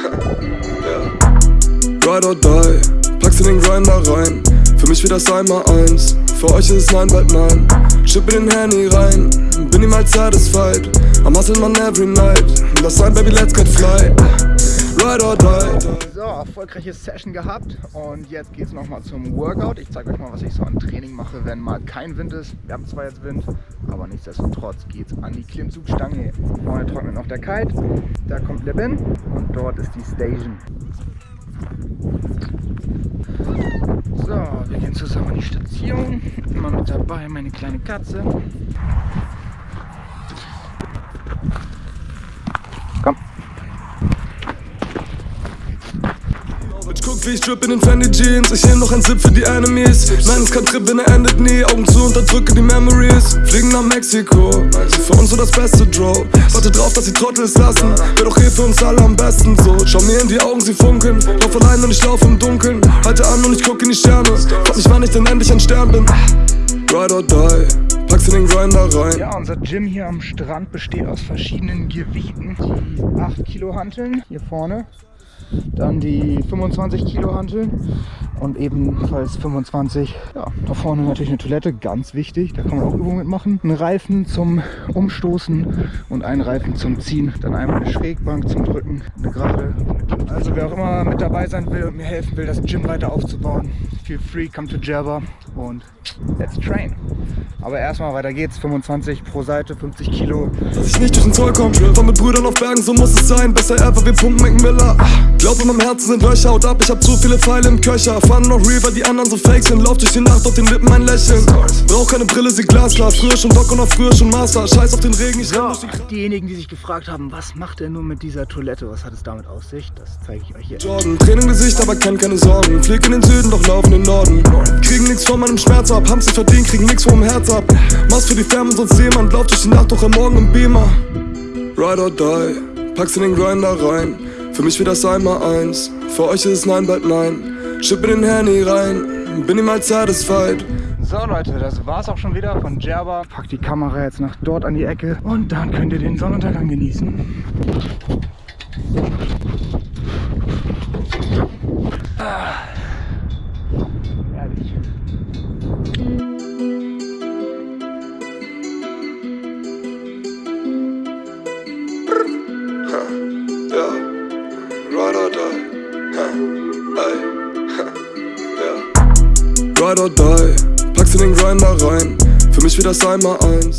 Ride or die, packst du den Grinder rein. Für mich wird das einmal eins, für euch ist es nein, bald nein Schippe den Handy rein, bin niemals satisfied. I'm hustling man every night, Lass sein Baby, let's get fly. Ride or die. So, erfolgreiche Session gehabt und jetzt geht es nochmal zum Workout. Ich zeige euch mal, was ich so an Training mache, wenn mal kein Wind ist. Wir haben zwar jetzt Wind, aber nichtsdestotrotz geht es an die Klimmzugstange. Vorne trocknet noch der Kite, da kommt der Bin und dort ist die Station. So, wir gehen zusammen an die Station. Immer mit dabei meine kleine Katze. Guck, wie ich drip in den Fendi Jeans. Ich nehm noch ein Sip für die Enemies. Nein, es kann Trip, wenn er endet nie. Augen zu, unterdrücke die Memories. Fliegen nach Mexiko. Für uns so das beste Draw. Warte drauf, dass die Trottel es lassen. Wäre doch eh für uns alle am besten so. Schau mir in die Augen, sie funkeln. Lauf allein und ich lauf im Dunkeln. Halte an und ich guck in die Sterne. Frag mich, wann ich denn endlich ein Stern bin. Ride or die. Packst in den Grinder rein. Ja, unser Gym hier am Strand besteht aus verschiedenen Gewichten. Die 8 Kilo Hanteln hier vorne, dann die 25 Kilo Hanteln und ebenfalls 25. Ja, da vorne natürlich eine Toilette, ganz wichtig, da kann man auch Übungen mitmachen. Ein Reifen zum Umstoßen und ein Reifen zum Ziehen. Dann einmal eine Schrägbank zum Drücken, eine gerade. Also wer auch immer mit dabei sein will und mir helfen will, das Gym weiter aufzubauen, feel free, come to Jabba und let's train. Aber erstmal weiter geht's, 25 pro Seite, 50 Kilo. Dass ich nicht durch den Zoll komm, war mit Brüdern auf Bergen, so muss es sein. Besser ever, wir pumpen Macmillan. Glaub in meinem Herzen sind Löcher, haut ab, ich hab zu viele Pfeile im Köcher. Fahren noch Reaver, die anderen so fake sind. Lauf durch die Nacht, auf den Lippen ein Lächeln. Brauch keine Brille, sie glasklar. Früher schon Doc und auch früher schon Master. Scheiß auf den Regen, ich durch die Diejenigen, die sich gefragt haben, was macht er nur mit dieser Toilette, was hat es damit auf sich, das zeige ich euch jetzt. Jordan. Tränen im Gesicht, aber kenn keine Sorgen. Flieg in den Süden, doch lauf in den Norden. Kriegen nix von meinem Schmerz ab, haben sie verdient, kriegen nix vom Herz ab. Mach's für die Ferne, sonst jemand läuft durch die Nacht, doch am Morgen im Beamer. Ride or die, packst in den Grinder rein. Für mich wird das einmal eins, für euch ist es nein, bald nein. Schippe den Handy rein, bin niemals satisfied. So Leute, das war's auch schon wieder von Jerba. Pack die Kamera jetzt nach dort an die Ecke und dann könnt ihr den Sonnenuntergang genießen. Ah. Herrlich. Ja, Ride or die, packst in den Grinder rein. Für mich wird das einmal eins.